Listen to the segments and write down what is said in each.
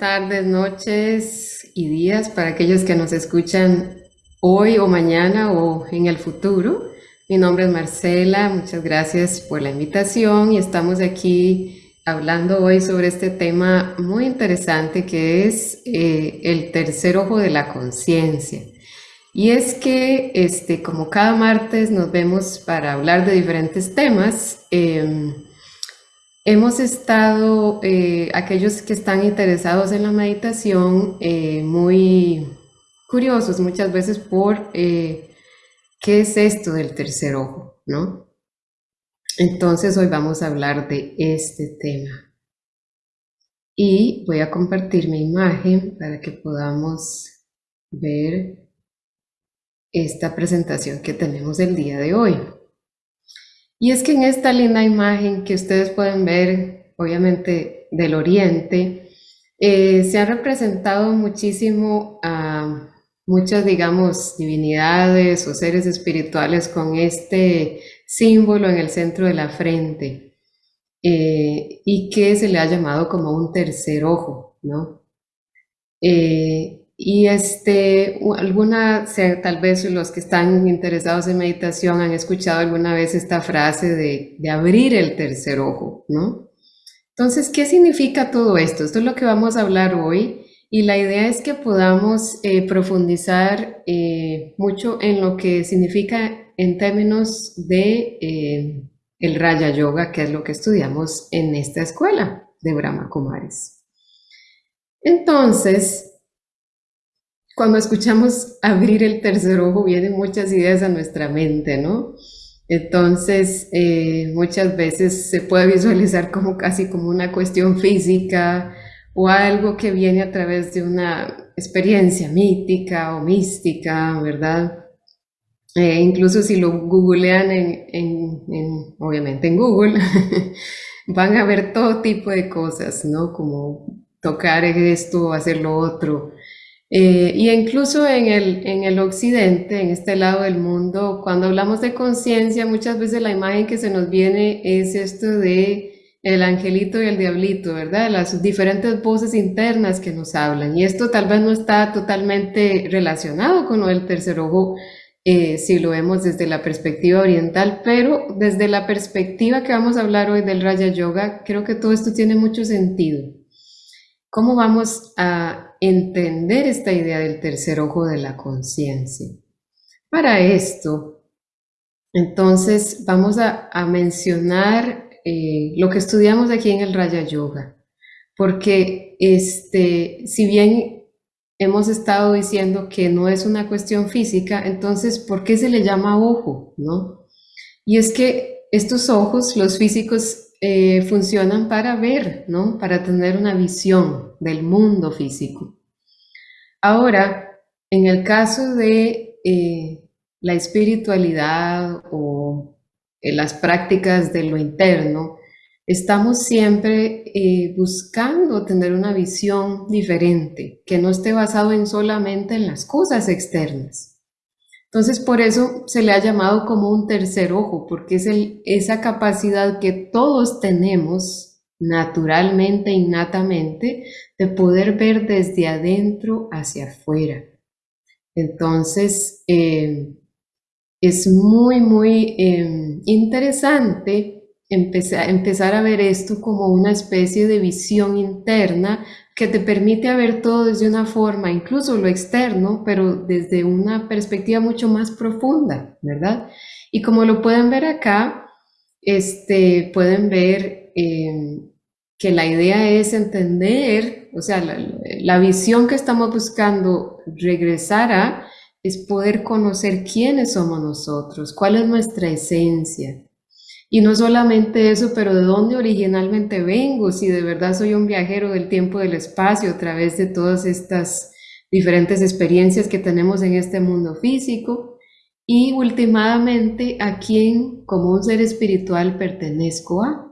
tardes, noches y días para aquellos que nos escuchan hoy o mañana o en el futuro. Mi nombre es Marcela, muchas gracias por la invitación y estamos aquí hablando hoy sobre este tema muy interesante que es eh, el tercer ojo de la conciencia. Y es que, este, como cada martes nos vemos para hablar de diferentes temas, em, Hemos estado, eh, aquellos que están interesados en la meditación, eh, muy curiosos muchas veces por eh, qué es esto del tercer ojo, ¿no? Entonces hoy vamos a hablar de este tema. Y voy a compartir mi imagen para que podamos ver esta presentación que tenemos el día de hoy. Y es que en esta linda imagen que ustedes pueden ver, obviamente del oriente, eh, se ha representado muchísimo a muchas, digamos, divinidades o seres espirituales con este símbolo en el centro de la frente eh, y que se le ha llamado como un tercer ojo, ¿no? Eh, y este, alguna, tal vez los que están interesados en meditación han escuchado alguna vez esta frase de, abrir el tercer ojo, ¿no? Entonces, ¿qué significa todo esto? Esto es lo que vamos a hablar hoy y la idea es que podamos eh, profundizar eh, mucho en lo que significa en términos de eh, el Raya Yoga, que es lo que estudiamos en esta escuela de Brahma Kumaris. Entonces, cuando escuchamos abrir el tercer ojo vienen muchas ideas a nuestra mente, ¿no? Entonces, eh, muchas veces se puede visualizar como casi como una cuestión física o algo que viene a través de una experiencia mítica o mística, ¿verdad? Eh, incluso si lo googlean en, obviamente en Google, van a ver todo tipo de cosas, ¿no? Como tocar esto, hacer lo otro. Eh, y incluso en el, en el occidente, en este lado del mundo, cuando hablamos de conciencia, muchas veces la imagen que se nos viene es esto de el angelito y el diablito, ¿verdad? Las diferentes voces internas que nos hablan. Y esto tal vez no está totalmente relacionado con del tercer ojo, eh, si lo vemos desde la perspectiva oriental, pero desde la perspectiva que vamos a hablar hoy del Raya Yoga, creo que todo esto tiene mucho sentido. ¿Cómo vamos a entender esta idea del tercer ojo de la conciencia. Para esto, entonces vamos a, mencionar eh, lo que estudiamos aquí en el Raya Yoga, porque este, si bien hemos estado diciendo que no es una cuestión física, entonces, ¿por qué se le llama ojo? ¿no? Y es que estos ojos, los físicos, eh, funcionan para ver, ¿no? Para tener una visión del mundo físico. Ahora, en el caso de eh, la espiritualidad o eh, las prácticas de lo interno, estamos siempre buscando tener una visión diferente, que no esté basado en solamente en las cosas externas. Entonces, por eso se le ha llamado como un tercer ojo, porque es esa capacidad que todos tenemos naturalmente, innatamente, de poder ver desde adentro hacia afuera. Entonces, eh, es muy, muy eh, interesante empezar a ver esto como una especie de visión interna que te permite ver todo desde una forma, incluso lo externo, pero desde una perspectiva mucho más profunda, ¿verdad? Y como lo pueden ver acá, este, pueden ver eh, que la idea es entender, o sea, la, la visión que estamos buscando regresar a es poder conocer quiénes somos nosotros, cuál es nuestra esencia, y no solamente eso, pero de dónde originalmente vengo, si de verdad soy un viajero del tiempo del espacio a través de todas estas diferentes experiencias que tenemos en este mundo físico. Y últimamente a quién como un ser espiritual pertenezco a.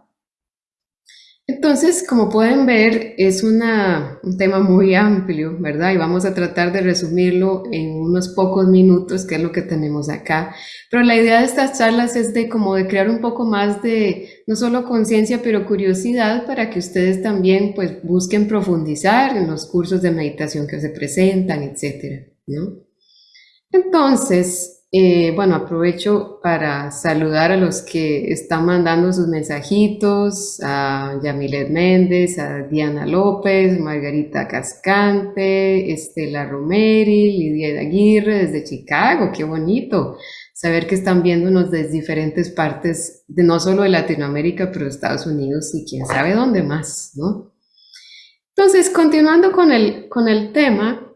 Entonces, como pueden ver, es una, un tema muy amplio, ¿verdad? Y vamos a tratar de resumirlo en unos pocos minutos, que es lo que tenemos acá. Pero la idea de estas charlas es de como de crear un poco más de, no solo conciencia, pero curiosidad para que ustedes también pues busquen profundizar en los cursos de meditación que se presentan, etcétera, ¿no? Entonces, eh, bueno, aprovecho para saludar a los que están mandando sus mensajitos, a Yamilet Méndez, a Diana López, Margarita Cascante, Estela Romeri, Lidia Aguirre desde Chicago, qué bonito saber que están viéndonos desde diferentes partes, de no solo de Latinoamérica, pero de Estados Unidos y quién sabe dónde más, ¿no? Entonces, continuando con el, con el tema,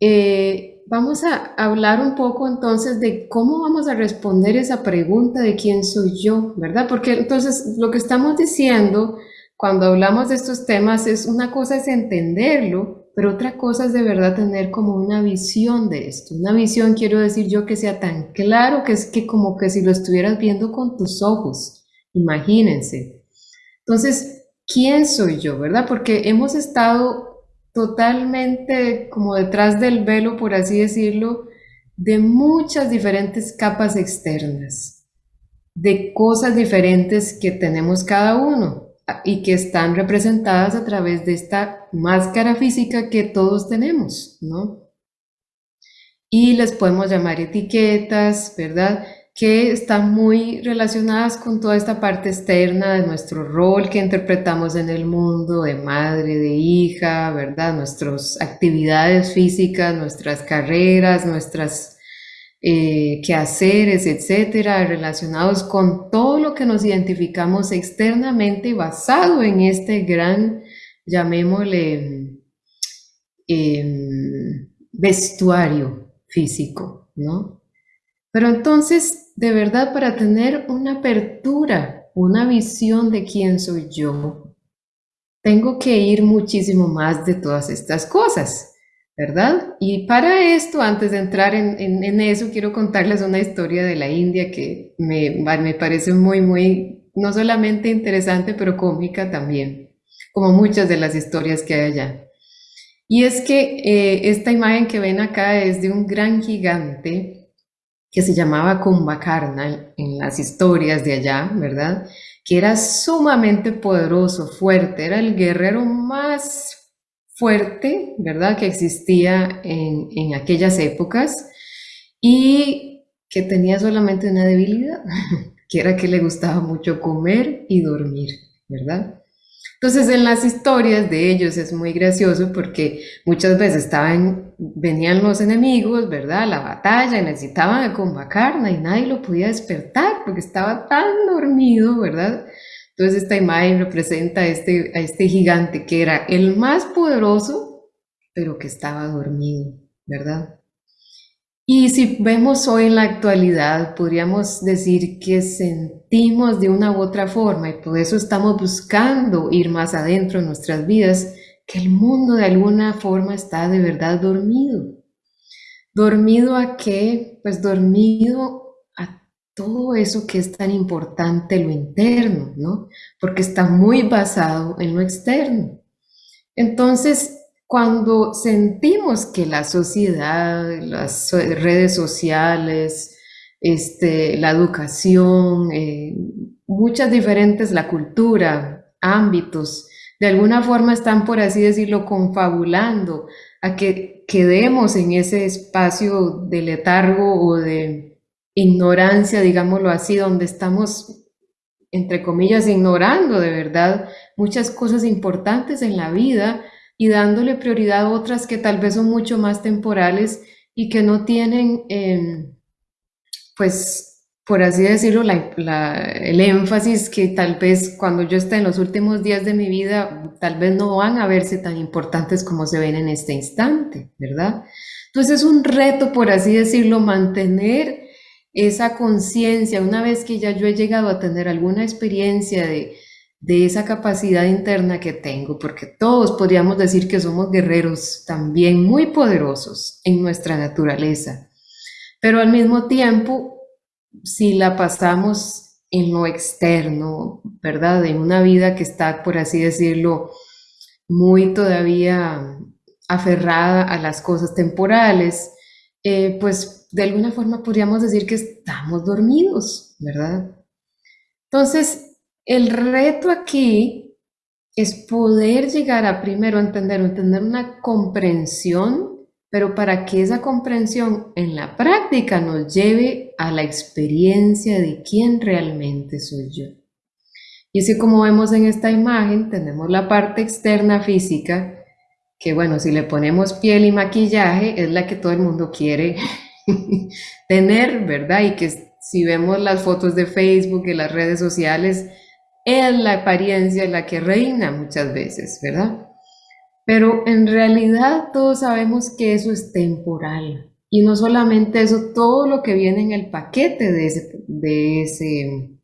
eh, vamos a hablar un poco entonces de cómo vamos a responder esa pregunta de quién soy yo, ¿verdad? Porque entonces lo que estamos diciendo cuando hablamos de estos temas es una cosa es entenderlo, pero otra cosa es de verdad tener como una visión de esto. Una visión quiero decir yo que sea tan claro que es que como que si lo estuvieras viendo con tus ojos, imagínense. Entonces, ¿quién soy yo, verdad? Porque hemos estado totalmente como detrás del velo, por así decirlo, de muchas diferentes capas externas, de cosas diferentes que tenemos cada uno y que están representadas a través de esta máscara física que todos tenemos, ¿no? Y les podemos llamar etiquetas, ¿verdad? Que están muy relacionadas con toda esta parte externa de nuestro rol que interpretamos en el mundo, de madre, de hija, ¿verdad? Nuestras actividades físicas, nuestras carreras, nuestras eh, quehaceres, etcétera, relacionados con todo lo que nos identificamos externamente basado en este gran, llamémosle, em, vestuario físico, ¿no? Pero entonces de verdad para tener una apertura, una visión de quién soy yo, tengo que ir muchísimo más de todas estas cosas, ¿verdad? Y para esto, antes de entrar en, eso, quiero contarles una historia de la India que me, me parece muy, muy, no solamente interesante, pero cómica también, como muchas de las historias que hay allá. Y es que eh, esta imagen que ven acá es de un gran gigante que se llamaba Kumbhakarna en las historias de allá, ¿verdad? Que era sumamente poderoso, fuerte, era el guerrero más fuerte, ¿verdad? Que existía en, en aquellas épocas y que tenía solamente una debilidad, que era que le gustaba mucho comer y dormir, ¿verdad? Entonces en las historias de ellos es muy gracioso porque muchas veces venían los enemigos, ¿verdad? La batalla necesitaban a y nadie lo podía despertar porque estaba tan dormido, ¿verdad? Entonces esta imagen representa a este, a este gigante que era el más poderoso, pero que estaba dormido, ¿verdad? Y si vemos hoy en la actualidad, podríamos decir que sentimos de una u otra forma y por eso estamos buscando ir más adentro en nuestras vidas, que el mundo de alguna forma está de verdad dormido. ¿Dormido a qué? Pues dormido a todo eso que es tan importante, lo interno, ¿no? Porque está muy basado en lo externo. Entonces, cuando sentimos que la sociedad, las redes sociales, este, la educación, eh, muchas diferentes, la cultura, ámbitos, de alguna forma están, por así decirlo, confabulando a que quedemos en ese espacio de letargo o de ignorancia, digámoslo así, donde estamos, entre comillas, ignorando de verdad muchas cosas importantes en la vida y dándole prioridad a otras que tal vez son mucho más temporales y que no tienen, em, pues, por así decirlo, el énfasis que tal vez cuando yo esté en los últimos días de mi vida, tal vez no van a verse tan importantes como se ven en este instante, ¿verdad? Entonces es un reto, por así decirlo, mantener esa conciencia, una vez que ya yo he llegado a tener alguna experiencia de, de esa capacidad interna que tengo, porque todos podríamos decir que somos guerreros también muy poderosos en nuestra naturaleza, pero al mismo tiempo, si la pasamos en lo externo, ¿verdad? En una vida que está, por así decirlo, muy todavía aferrada a las cosas temporales, eh, pues de alguna forma podríamos decir que estamos dormidos, ¿verdad? Entonces, el reto aquí es poder llegar a primero entender entender una comprensión pero para que esa comprensión en la práctica nos lleve a la experiencia de quién realmente soy yo. Y así como vemos en esta imagen, tenemos la parte externa física, que bueno, si le ponemos piel y maquillaje, es la que todo el mundo quiere tener, ¿verdad? Y que si vemos las fotos de Facebook y las redes sociales, es la apariencia la que reina muchas veces, ¿verdad? Pero en realidad todos sabemos que eso es temporal. Y no solamente eso, todo lo que viene en el paquete de, ese,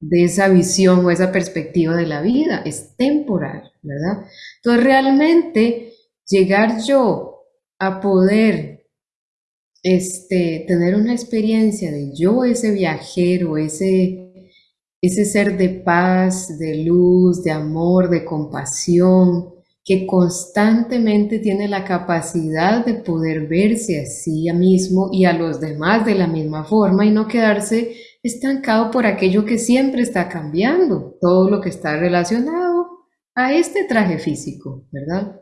de, esa visión o esa perspectiva de la vida es temporal, ¿verdad? Entonces realmente llegar yo a poder este, tener una experiencia de yo ese viajero, ese, ese ser de paz, de luz, de amor, de compasión, que constantemente tiene la capacidad de poder verse a sí mismo y a los demás de la misma forma y no quedarse estancado por aquello que siempre está cambiando, todo lo que está relacionado a este traje físico, ¿verdad?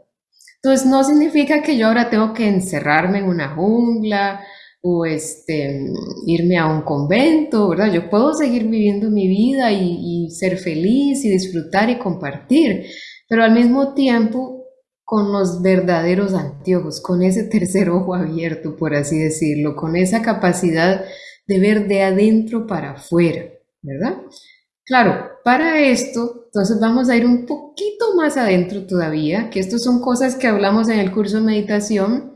Entonces no significa que yo ahora tengo que encerrarme en una jungla o este, irme a un convento, ¿verdad? Yo puedo seguir viviendo mi vida y, ser feliz y disfrutar y compartir, pero al mismo tiempo con los verdaderos anteojos, con ese tercer ojo abierto, por así decirlo, con esa capacidad de ver de adentro para afuera, ¿verdad? Claro, para esto, entonces vamos a ir un poquito más adentro todavía, que esto son cosas que hablamos en el curso de meditación,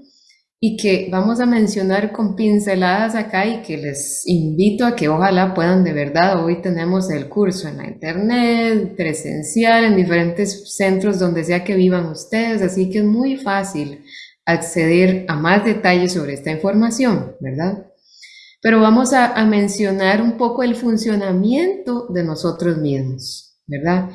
y que vamos a mencionar con pinceladas acá y que les invito a que ojalá puedan de verdad, hoy tenemos el curso en la internet, presencial, en diferentes centros donde sea que vivan ustedes, así que es muy fácil acceder a más detalles sobre esta información, ¿verdad? Pero vamos a, a mencionar un poco el funcionamiento de nosotros mismos, ¿verdad?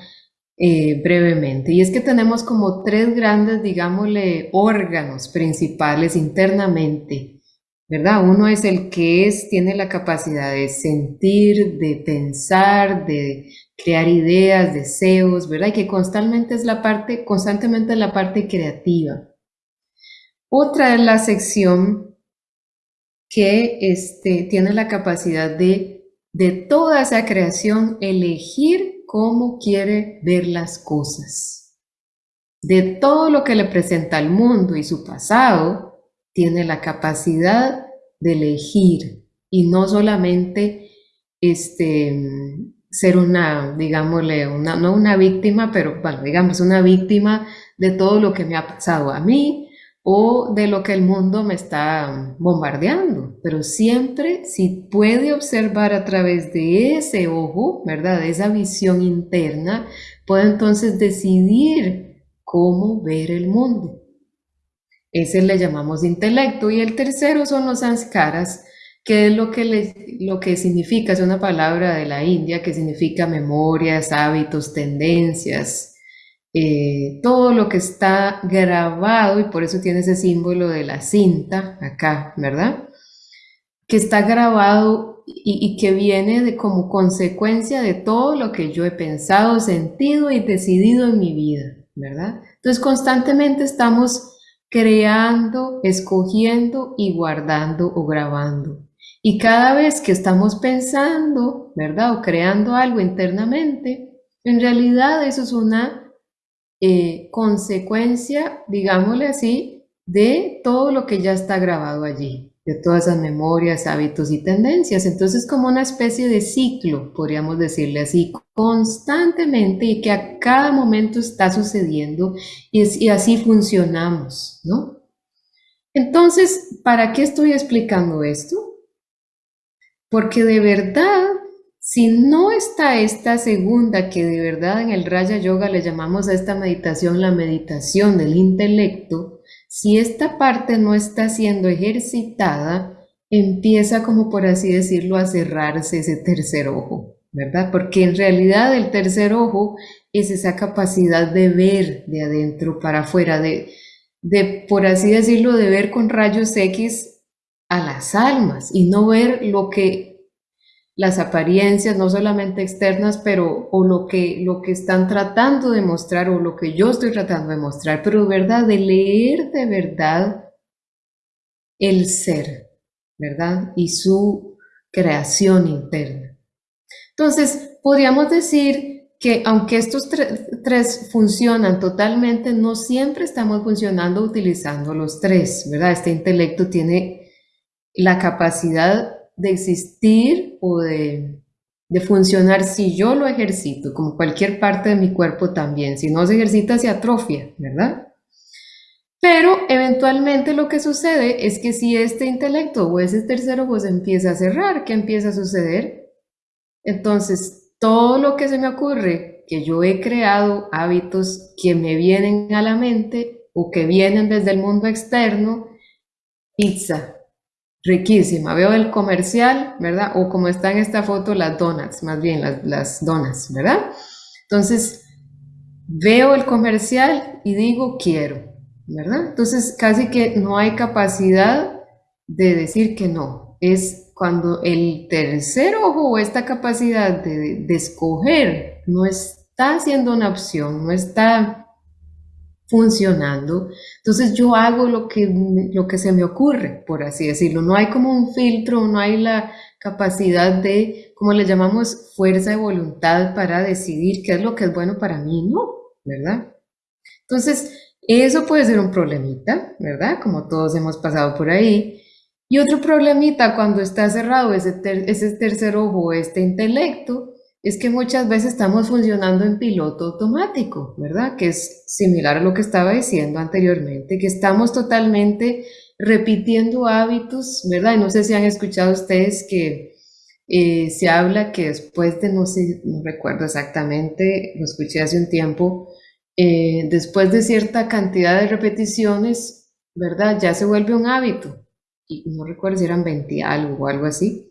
Eh, brevemente. Y es que tenemos como tres grandes, digámosle, órganos principales internamente, ¿verdad? Uno es el que es, tiene la capacidad de sentir, de pensar, de crear ideas, deseos, ¿verdad? Y que constantemente es la parte, constantemente es la parte creativa. Otra es la sección que este, tiene la capacidad de, de toda esa creación, elegir cómo quiere ver las cosas. De todo lo que le presenta al mundo y su pasado, tiene la capacidad de elegir y no solamente este, ser una, digámosle, una, no una víctima, pero bueno, digamos una víctima de todo lo que me ha pasado a mí o de lo que el mundo me está bombardeando, pero siempre si puede observar a través de ese ojo, ¿verdad? De esa visión interna, puede entonces decidir cómo ver el mundo. Ese le llamamos intelecto y el tercero son los sanskaras, que es lo que, lo que significa, es una palabra de la India que significa memorias, hábitos, tendencias, eh, todo lo que está grabado, y por eso tiene ese símbolo de la cinta acá, ¿verdad? Que está grabado y, que viene de, como consecuencia de todo lo que yo he pensado, sentido y decidido en mi vida, ¿verdad? Entonces constantemente estamos creando, escogiendo y guardando o grabando. Y cada vez que estamos pensando, ¿verdad? O creando algo internamente, en realidad eso es una eh, consecuencia, digámosle así, de todo lo que ya está grabado allí, de todas esas memorias, hábitos y tendencias. Entonces, como una especie de ciclo, podríamos decirle así, constantemente y que a cada momento está sucediendo y, y así funcionamos, ¿no? Entonces, ¿para qué estoy explicando esto? Porque de verdad si no está esta segunda, que de verdad en el Raya Yoga le llamamos a esta meditación la meditación del intelecto, si esta parte no está siendo ejercitada, empieza como por así decirlo a cerrarse ese tercer ojo, ¿verdad? Porque en realidad el tercer ojo es esa capacidad de ver de adentro para afuera, de, de, por así decirlo, de ver con rayos X a las almas y no ver lo que las apariencias, no solamente externas, pero o lo que, lo que están tratando de mostrar o lo que yo estoy tratando de mostrar, pero verdad, de leer de verdad el ser, ¿verdad? Y su creación interna. Entonces, podríamos decir que aunque estos tres funcionan totalmente, no siempre estamos funcionando utilizando los tres, ¿verdad? Este intelecto tiene la capacidad de existir o de, funcionar si yo lo ejercito, como cualquier parte de mi cuerpo también. Si no se ejercita, se atrofia, ¿verdad? Pero eventualmente lo que sucede es que si este intelecto o ese tercer ojo se empieza a cerrar, ¿qué empieza a suceder? Entonces, todo lo que se me ocurre, que yo he creado hábitos que me vienen a la mente o que vienen desde el mundo externo, pizza, riquísima. Veo el comercial, ¿verdad? O como está en esta foto, las donuts, más bien las, las donas, ¿verdad? Entonces, veo el comercial y digo quiero, ¿verdad? Entonces, casi que no hay capacidad de decir que no. Es cuando el tercer ojo o esta capacidad de, de escoger no está siendo una opción, no está funcionando, entonces yo hago lo que, lo que se me ocurre, por así decirlo. No hay como un filtro, no hay la capacidad de, como le llamamos, fuerza de voluntad para decidir qué es lo que es bueno para mí, ¿no? ¿Verdad? Entonces, eso puede ser un problemita, ¿verdad? Como todos hemos pasado por ahí. Y otro problemita cuando está cerrado ese, ese tercer ojo, este intelecto, es que muchas veces estamos funcionando en piloto automático, ¿verdad? Que es similar a lo que estaba diciendo anteriormente, que estamos totalmente repitiendo hábitos, ¿verdad? Y no sé si han escuchado ustedes que eh, se habla que después de, no sé, no recuerdo exactamente, lo escuché hace un tiempo, eh, después de cierta cantidad de repeticiones, ¿verdad? Ya se vuelve un hábito. Y no recuerdo si eran 20 algo o algo así.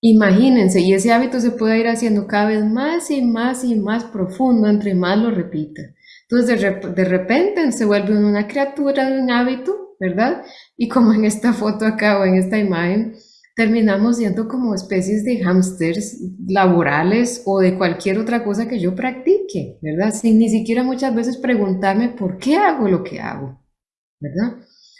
Imagínense, y ese hábito se puede ir haciendo cada vez más y más y más profundo entre más lo repita. Entonces de, repente se vuelve una criatura de un hábito, ¿verdad? Y como en esta foto acá o en esta imagen, terminamos siendo como especies de hámsters laborales o de cualquier otra cosa que yo practique, ¿verdad? Sin ni siquiera muchas veces preguntarme por qué hago lo que hago, ¿verdad?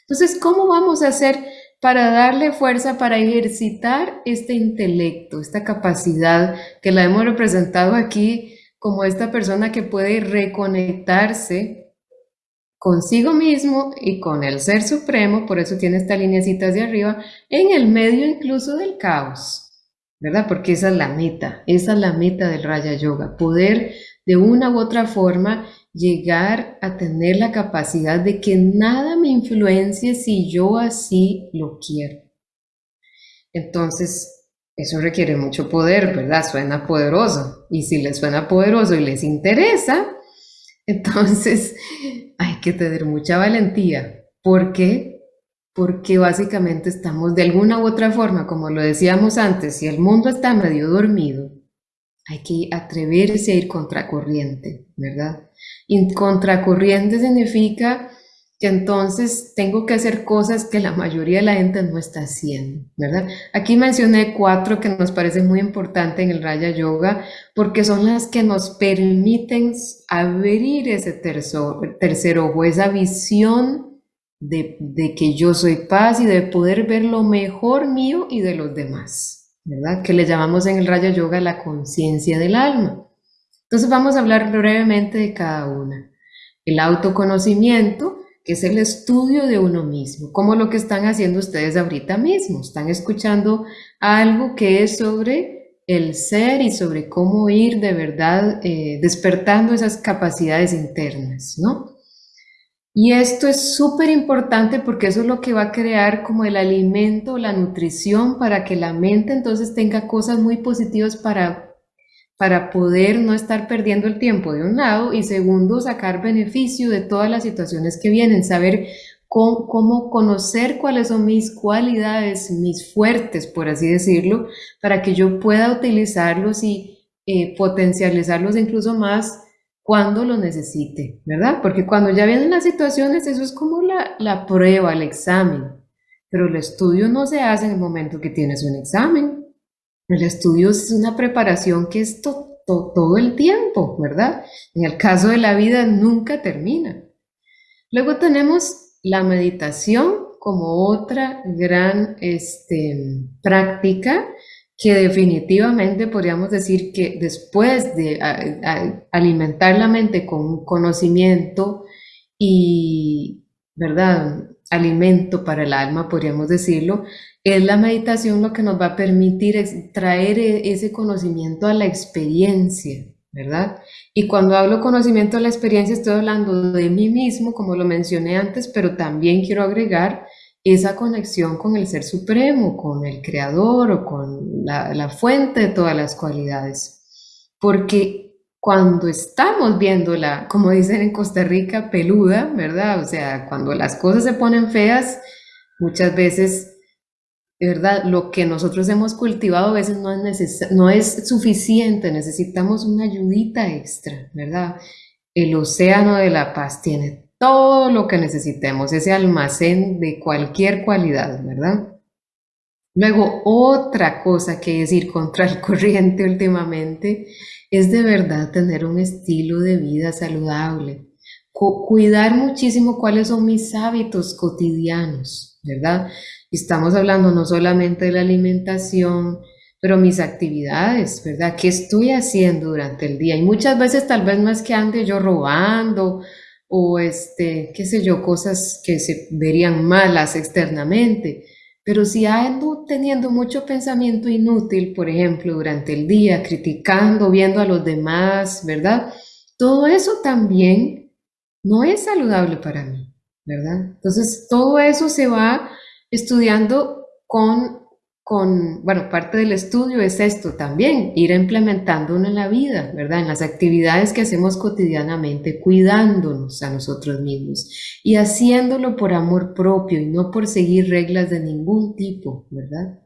Entonces, ¿cómo vamos a hacer para darle fuerza, para ejercitar este intelecto, esta capacidad que la hemos representado aquí como esta persona que puede reconectarse consigo mismo y con el Ser Supremo, por eso tiene esta lineacita hacia arriba, en el medio incluso del caos, ¿verdad? Porque esa es la meta, esa es la meta del Raya Yoga, poder de una u otra forma llegar a tener la capacidad de que nada me influencie si yo así lo quiero. Entonces, eso requiere mucho poder, ¿verdad? Suena poderoso. Y si les suena poderoso y les interesa, entonces hay que tener mucha valentía. ¿Por qué? Porque básicamente estamos de alguna u otra forma, como lo decíamos antes, si el mundo está medio dormido, hay que atreverse a ir contracorriente, ¿verdad? Y contracorriente significa que entonces tengo que hacer cosas que la mayoría de la gente no está haciendo, ¿verdad? Aquí mencioné cuatro que nos parecen muy importantes en el Raya Yoga porque son las que nos permiten abrir ese tercer, ojo, esa visión de, de que yo soy paz y de poder ver lo mejor mío y de los demás. ¿verdad? Que le llamamos en el Raya Yoga la conciencia del alma. Entonces vamos a hablar brevemente de cada una. El autoconocimiento, que es el estudio de uno mismo, como lo que están haciendo ustedes ahorita mismo. Están escuchando algo que es sobre el ser y sobre cómo ir de verdad eh, despertando esas capacidades internas, ¿no? Y esto es súper importante porque eso es lo que va a crear como el alimento, la nutrición para que la mente entonces tenga cosas muy positivas para, para poder no estar perdiendo el tiempo de un lado y segundo, sacar beneficio de todas las situaciones que vienen, saber cómo, conocer cuáles son mis cualidades, mis fuertes, por así decirlo, para que yo pueda utilizarlos y eh, potencializarlos incluso más cuando lo necesite, ¿verdad? Porque cuando ya vienen las situaciones, eso es como la, la prueba, el examen. Pero el estudio no se hace en el momento que tienes un examen. El estudio es una preparación que es todo el tiempo, ¿verdad? En el caso de la vida nunca termina. Luego tenemos la meditación como otra gran este, práctica que definitivamente podríamos decir que después de alimentar la mente con conocimiento y, ¿verdad? Alimento para el alma, podríamos decirlo, es la meditación lo que nos va a permitir traer e, ese conocimiento a la experiencia, ¿verdad? Y cuando hablo conocimiento a la experiencia estoy hablando de mí mismo, como lo mencioné antes, pero también quiero agregar esa conexión con el Ser Supremo, con el Creador o con la, fuente de todas las cualidades. Porque cuando estamos viéndola, como dicen en Costa Rica, peluda, ¿verdad? O sea, cuando las cosas se ponen feas, muchas veces, ¿verdad? Lo que nosotros hemos cultivado a veces no es, suficiente, necesitamos una ayudita extra, ¿verdad? El océano de la paz tiene todo lo que necesitemos, ese almacén de cualquier cualidad, ¿verdad? Luego, otra cosa que es ir contra el corriente últimamente es de verdad tener un estilo de vida saludable. cuidar muchísimo cuáles son mis hábitos cotidianos, ¿verdad? Estamos hablando no solamente de la alimentación, pero mis actividades, ¿verdad? ¿Qué estoy haciendo durante el día? Y muchas veces tal vez no es que ande yo robando o este, qué sé yo, cosas que se verían malas externamente. Pero si ando teniendo mucho pensamiento inútil, por ejemplo, durante el día, criticando, viendo a los demás, ¿verdad? Todo eso también no es saludable para mí, ¿verdad? Entonces, todo eso se va estudiando con con, bueno, parte del estudio es esto también, ir implementándolo en la vida, ¿verdad? En las actividades que hacemos cotidianamente, cuidándonos a nosotros mismos y haciéndolo por amor propio y no por seguir reglas de ningún tipo, ¿verdad?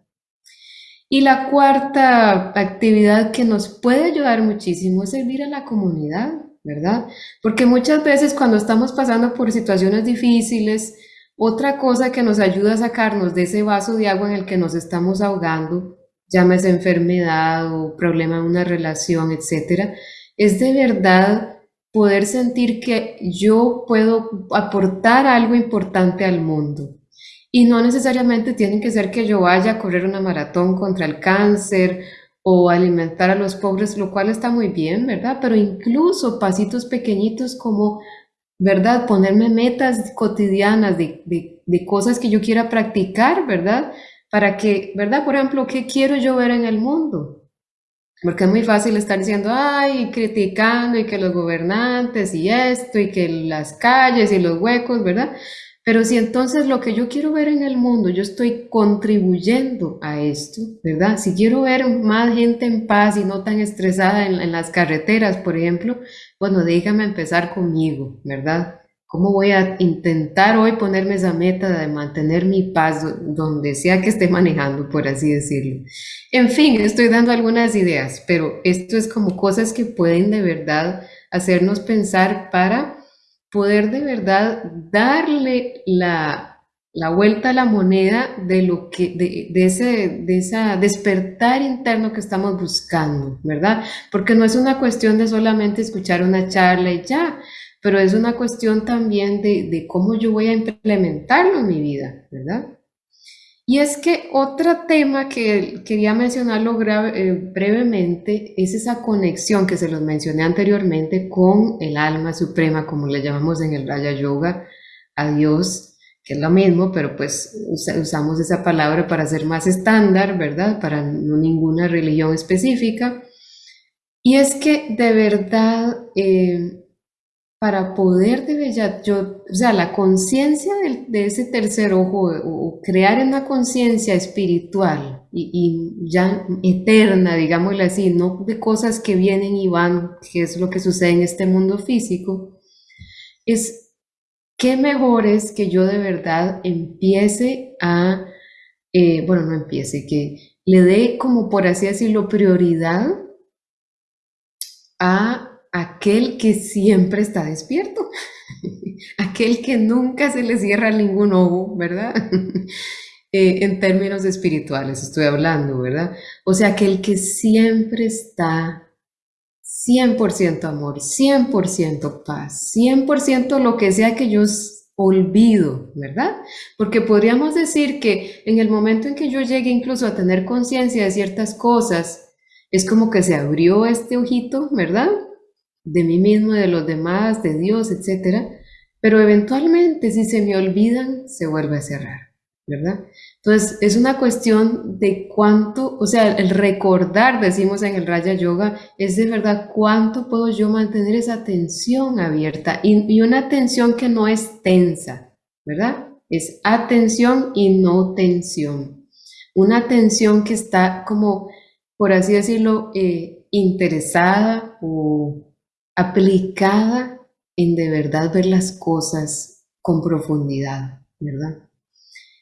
Y la cuarta actividad que nos puede ayudar muchísimo es servir a la comunidad, ¿verdad? Porque muchas veces cuando estamos pasando por situaciones difíciles, otra cosa que nos ayuda a sacarnos de ese vaso de agua en el que nos estamos ahogando, llámese enfermedad o problema en una relación, etcétera, es de verdad poder sentir que yo puedo aportar algo importante al mundo. Y no necesariamente tiene que ser que yo vaya a correr una maratón contra el cáncer o alimentar a los pobres, lo cual está muy bien, ¿verdad? Pero incluso pasitos pequeñitos como ¿verdad? Ponerme metas cotidianas de, de, cosas que yo quiera practicar, ¿verdad? Para que, ¿verdad? Por ejemplo, ¿qué quiero yo ver en el mundo? Porque es muy fácil estar diciendo, ay, criticando y que los gobernantes y esto y que las calles y los huecos, ¿verdad? Pero si entonces lo que yo quiero ver en el mundo, yo estoy contribuyendo a esto, ¿verdad? Si quiero ver más gente en paz y no tan estresada en, las carreteras, por ejemplo, bueno, déjame empezar conmigo, ¿verdad? ¿Cómo voy a intentar hoy ponerme esa meta de mantener mi paz donde sea que esté manejando, por así decirlo? En fin, estoy dando algunas ideas, pero esto es como cosas que pueden de verdad hacernos pensar para poder de verdad darle la, la vuelta a la moneda de lo que de, de, ese de esa despertar interno que estamos buscando, ¿verdad? Porque no es una cuestión de solamente escuchar una charla y ya, pero es una cuestión también de, de cómo yo voy a implementarlo en mi vida, ¿verdad? Y es que otro tema que quería mencionarlo eh, brevemente es esa conexión que se los mencioné anteriormente con el alma suprema, como le llamamos en el Raya Yoga, a Dios, que es lo mismo, pero pues usamos esa palabra para ser más estándar, ¿verdad? Para ninguna religión específica. Y es que de verdad eh, para poder yo, o sea, la conciencia de, ese tercer ojo, o, crear una conciencia espiritual y, ya eterna, digámoslo así, no de cosas que vienen y van, que es lo que sucede en este mundo físico, es qué mejor es que yo de verdad empiece a, eh, bueno, no empiece, que le dé como por así decirlo prioridad a aquel que siempre está despierto, aquel que nunca se le cierra ningún ojo, ¿verdad? Eh, en términos espirituales estoy hablando, ¿verdad? O sea, aquel que siempre está 100% amor, 100% paz, 100% lo que sea que yo olvido, ¿verdad? Porque podríamos decir que en el momento en que yo llegue incluso a tener conciencia de ciertas cosas, es como que se abrió este ojito, ¿verdad? De mí mismo, de los demás, de Dios, etc. Pero eventualmente si se me olvidan, se vuelve a cerrar. ¿verdad? Entonces, es una cuestión de cuánto, o sea, el recordar, decimos en el Raya Yoga, es de verdad cuánto puedo yo mantener esa atención abierta y, una atención que no es tensa, ¿verdad? Es atención y no tensión. Una atención que está como, por así decirlo, eh, interesada o aplicada en de verdad ver las cosas con profundidad, ¿verdad?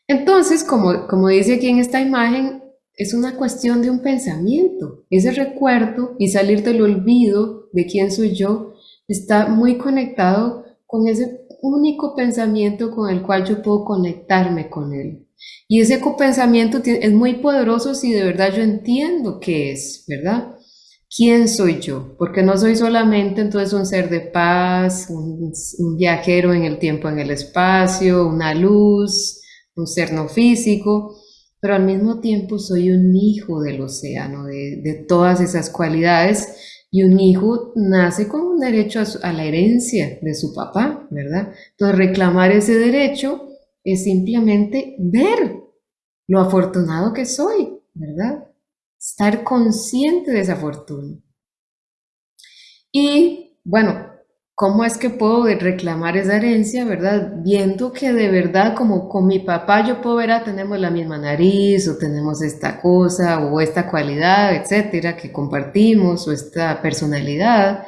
Entonces, como, como dice aquí en esta imagen, es una cuestión de un pensamiento. Ese recuerdo y salir del olvido de quién soy yo está muy conectado con ese único pensamiento con el cual yo puedo conectarme con él. Y ese pensamiento es muy poderoso si de verdad yo entiendo qué es, ¿verdad? ¿Quién soy yo? Porque no soy solamente entonces un ser de paz, un, un viajero en el tiempo, en el espacio, una luz, un ser no físico, pero al mismo tiempo soy un hijo del océano, de, todas esas cualidades, y un hijo nace con un derecho a, a, la herencia de su papá, ¿verdad? Entonces reclamar ese derecho es simplemente ver lo afortunado que soy, ¿verdad? Estar consciente de esa fortuna. Y bueno, ¿Cómo es que puedo reclamar esa herencia, verdad? Viendo que de verdad, como con mi papá, yo puedo ver, ah, tenemos la misma nariz, o tenemos esta cosa, o esta cualidad, etcétera, que compartimos, o esta personalidad.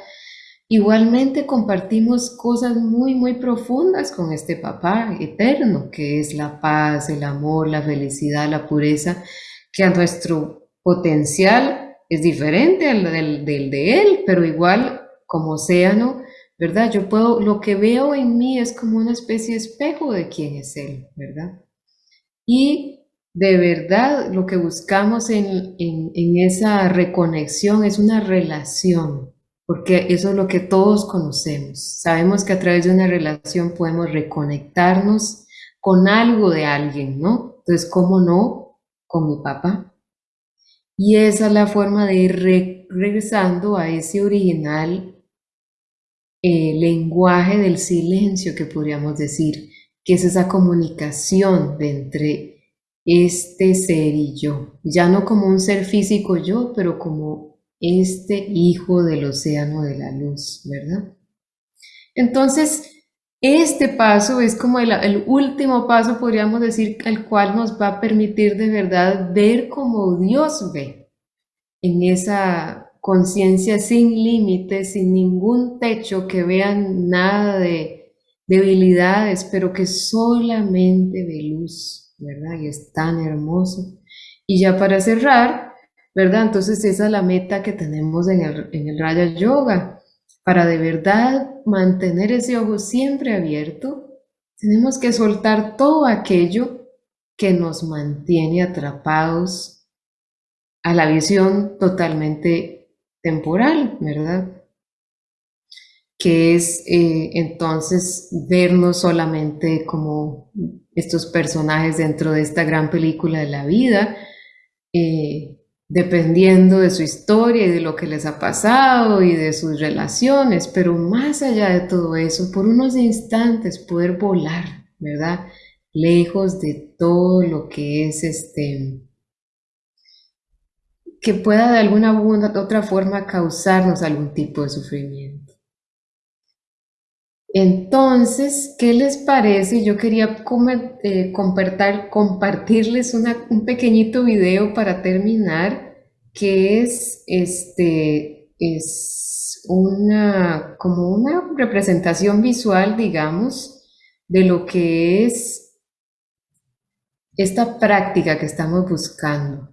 Igualmente compartimos cosas muy, muy profundas con este papá eterno, que es la paz, el amor, la felicidad, la pureza, que a nuestro potencial es diferente al del, de él, pero igual como océano ¿verdad? Yo puedo, lo que veo en mí es como una especie de espejo de quién es Él, ¿verdad? Y de verdad lo que buscamos en, esa reconexión es una relación, porque eso es lo que todos conocemos. Sabemos que a través de una relación podemos reconectarnos con algo de alguien, ¿no? Entonces, ¿cómo no? Con mi papá. Y esa es la forma de ir regresando a ese original eh, lenguaje del silencio que podríamos decir, que es esa comunicación de entre este ser y yo, ya no como un ser físico yo, pero como este hijo del océano de la luz, ¿verdad? Entonces, este paso es como el, el, último paso, podríamos decir, al cual nos va a permitir de verdad ver como Dios ve en esa conciencia sin límites, sin ningún techo, que vean nada de debilidades, pero que solamente ve luz, ¿verdad? Y es tan hermoso. Y ya para cerrar, ¿verdad? Entonces esa es la meta que tenemos en el, en el Raya Yoga. Para de verdad mantener ese ojo siempre abierto, tenemos que soltar todo aquello que nos mantiene atrapados a la visión totalmente temporal, ¿verdad? Que es eh, entonces vernos solamente como estos personajes dentro de esta gran película de la vida, eh, dependiendo de su historia y de lo que les ha pasado y de sus relaciones, pero más allá de todo eso, por unos instantes poder volar, ¿verdad? Lejos de todo lo que es este que pueda de alguna u otra forma causarnos algún tipo de sufrimiento. Entonces, ¿qué les parece? Yo quería eh, compartirles un pequeñito video para terminar, que es, este, es una, como una representación visual, digamos, de lo que es esta práctica que estamos buscando.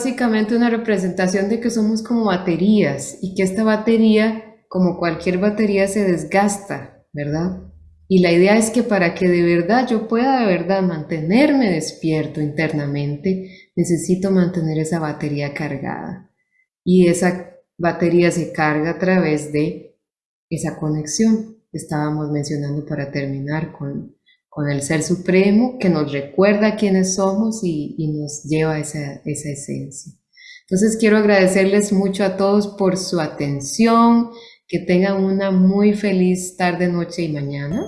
Básicamente una representación de que somos como baterías y que esta batería, como cualquier batería, se desgasta, ¿verdad? Y la idea es que para que de verdad yo pueda de verdad mantenerme despierto internamente, necesito mantener esa batería cargada. Y esa batería se carga a través de esa conexión que estábamos mencionando para terminar con, con el Ser Supremo, que nos recuerda quiénes somos y, nos lleva esa, esa esencia. Entonces quiero agradecerles mucho a todos por su atención, que tengan una muy feliz tarde, noche y mañana.